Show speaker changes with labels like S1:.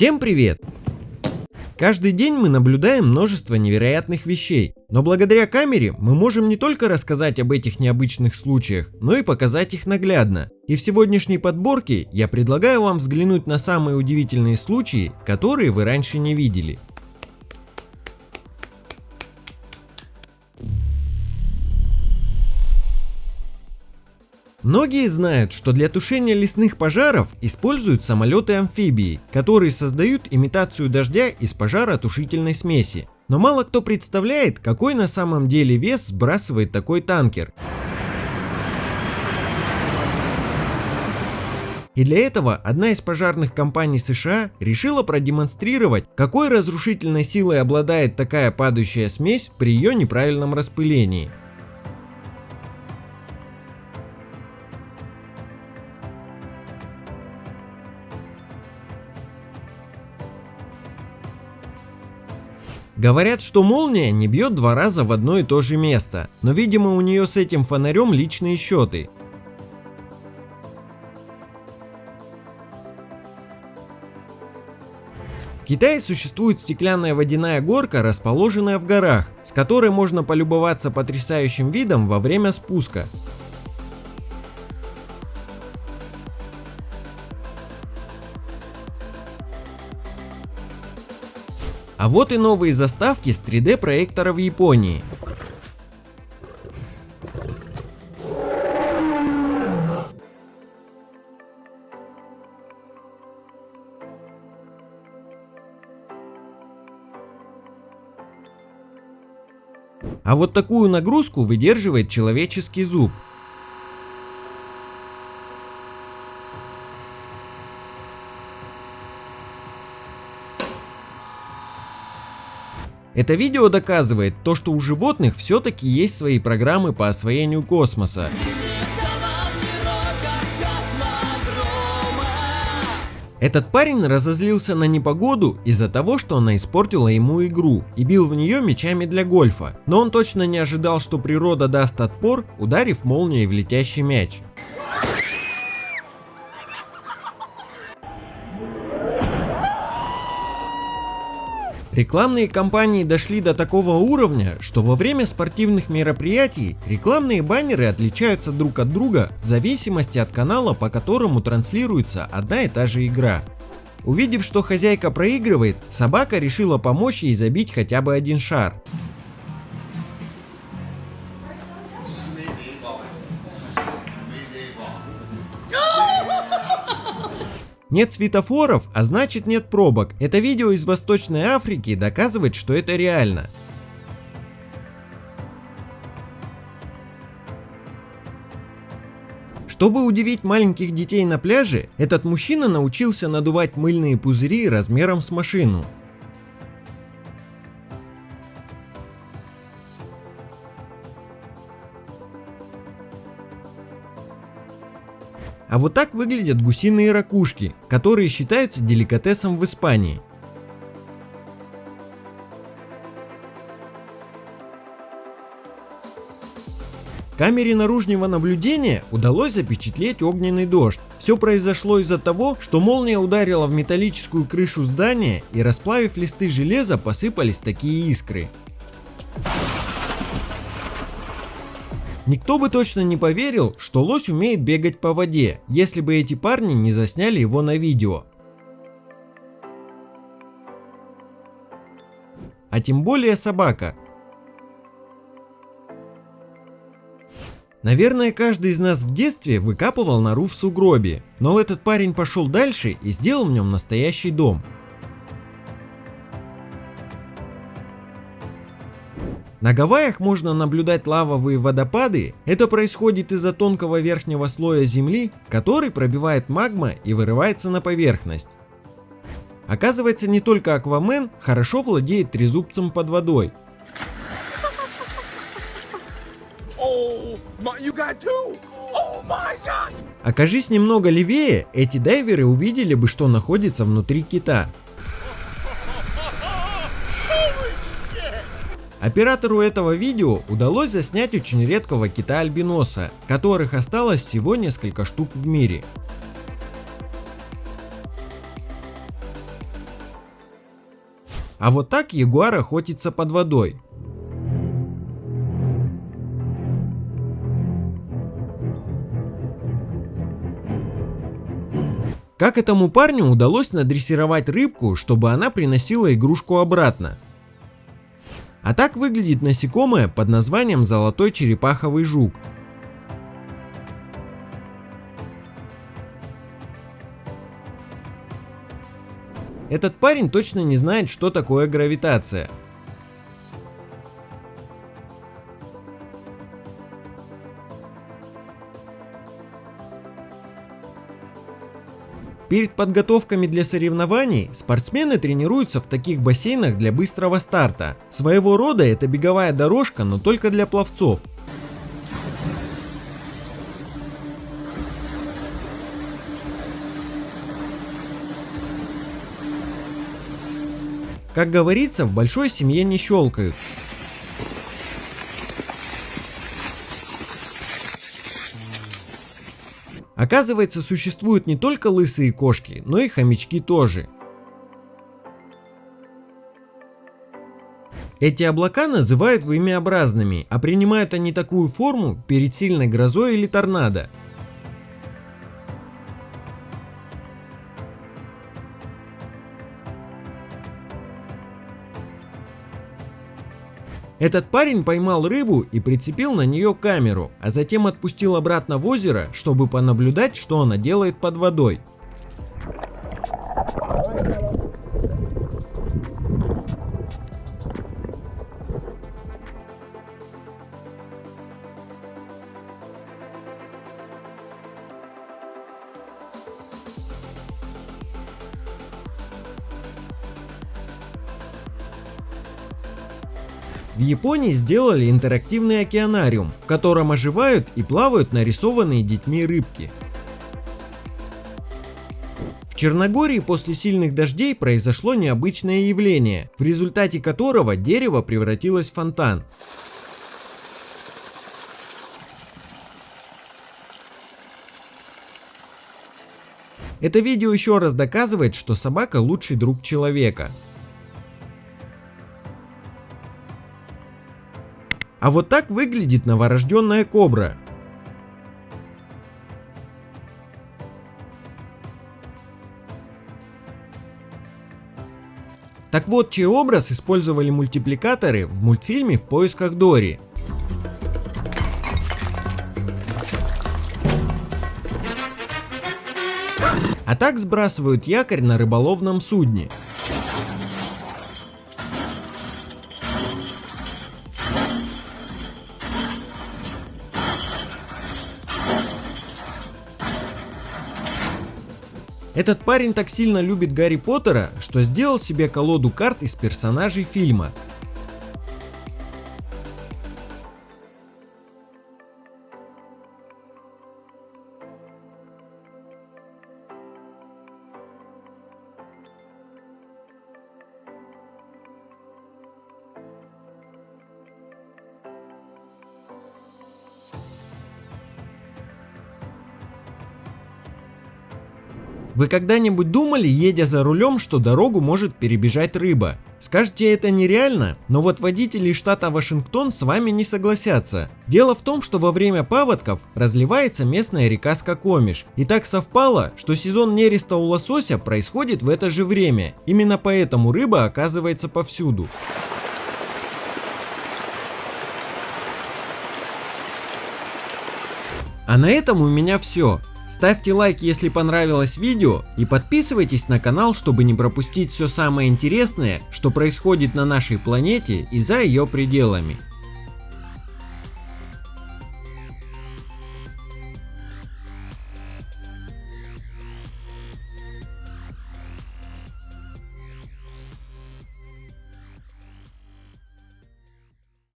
S1: Всем привет! Каждый день мы наблюдаем множество невероятных вещей, но благодаря камере мы можем не только рассказать об этих необычных случаях, но и показать их наглядно. И в сегодняшней подборке я предлагаю вам взглянуть на самые удивительные случаи, которые вы раньше не видели. Многие знают, что для тушения лесных пожаров используют самолеты-амфибии, которые создают имитацию дождя из пожаротушительной смеси. Но мало кто представляет, какой на самом деле вес сбрасывает такой танкер. И для этого одна из пожарных компаний США решила продемонстрировать, какой разрушительной силой обладает такая падающая смесь при ее неправильном распылении. Говорят, что молния не бьет два раза в одно и то же место, но видимо у нее с этим фонарем личные счеты. В Китае существует стеклянная водяная горка, расположенная в горах, с которой можно полюбоваться потрясающим видом во время спуска. А вот и новые заставки с 3D проектора в Японии. А вот такую нагрузку выдерживает человеческий зуб. Это видео доказывает то, что у животных все-таки есть свои программы по освоению космоса. Этот парень разозлился на непогоду из-за того, что она испортила ему игру и бил в нее мечами для гольфа. Но он точно не ожидал, что природа даст отпор, ударив молнией в летящий мяч. Рекламные кампании дошли до такого уровня, что во время спортивных мероприятий рекламные баннеры отличаются друг от друга в зависимости от канала, по которому транслируется одна и та же игра. Увидев, что хозяйка проигрывает, собака решила помочь ей забить хотя бы один шар. Нет светофоров, а значит нет пробок. Это видео из Восточной Африки доказывает, что это реально. Чтобы удивить маленьких детей на пляже, этот мужчина научился надувать мыльные пузыри размером с машину. А вот так выглядят гусиные ракушки, которые считаются деликатесом в Испании. Камере наружного наблюдения удалось запечатлеть огненный дождь. Все произошло из-за того, что молния ударила в металлическую крышу здания и расплавив листы железа посыпались такие искры. Никто бы точно не поверил, что лось умеет бегать по воде, если бы эти парни не засняли его на видео. А тем более собака. Наверное, каждый из нас в детстве выкапывал нору в сугробе, но этот парень пошел дальше и сделал в нем настоящий дом. На Гавайях можно наблюдать лавовые водопады. Это происходит из-за тонкого верхнего слоя земли, который пробивает магма и вырывается на поверхность. Оказывается, не только Аквамен хорошо владеет трезубцем под водой. Oh, Окажись немного левее, эти дайверы увидели бы, что находится внутри кита. Оператору этого видео удалось заснять очень редкого кита-альбиноса, которых осталось всего несколько штук в мире. А вот так ягуар охотится под водой. Как этому парню удалось надрессировать рыбку, чтобы она приносила игрушку обратно? А так выглядит насекомое под названием золотой черепаховый жук. Этот парень точно не знает, что такое гравитация. Перед подготовками для соревнований спортсмены тренируются в таких бассейнах для быстрого старта. Своего рода это беговая дорожка, но только для пловцов. Как говорится, в большой семье не щелкают. Оказывается, существуют не только лысые кошки, но и хомячки тоже. Эти облака называют вымеобразными, а принимают они такую форму перед сильной грозой или торнадо. Этот парень поймал рыбу и прицепил на нее камеру, а затем отпустил обратно в озеро, чтобы понаблюдать, что она делает под водой. В Японии сделали интерактивный океанариум, в котором оживают и плавают нарисованные детьми рыбки. В Черногории после сильных дождей произошло необычное явление, в результате которого дерево превратилось в фонтан. Это видео еще раз доказывает, что собака лучший друг человека. А вот так выглядит новорожденная кобра. Так вот, чей образ использовали мультипликаторы в мультфильме «В поисках Дори». А так сбрасывают якорь на рыболовном судне. Этот парень так сильно любит Гарри Поттера, что сделал себе колоду карт из персонажей фильма. Вы когда-нибудь думали, едя за рулем, что дорогу может перебежать рыба? Скажете, это нереально, но вот водители штата Вашингтон с вами не согласятся. Дело в том, что во время паводков разливается местная река Скакомиш. И так совпало, что сезон нереста у лосося происходит в это же время. Именно поэтому рыба оказывается повсюду. А на этом у меня все. Ставьте лайк, если понравилось видео и подписывайтесь на канал, чтобы не пропустить все самое интересное, что происходит на нашей планете и за ее пределами.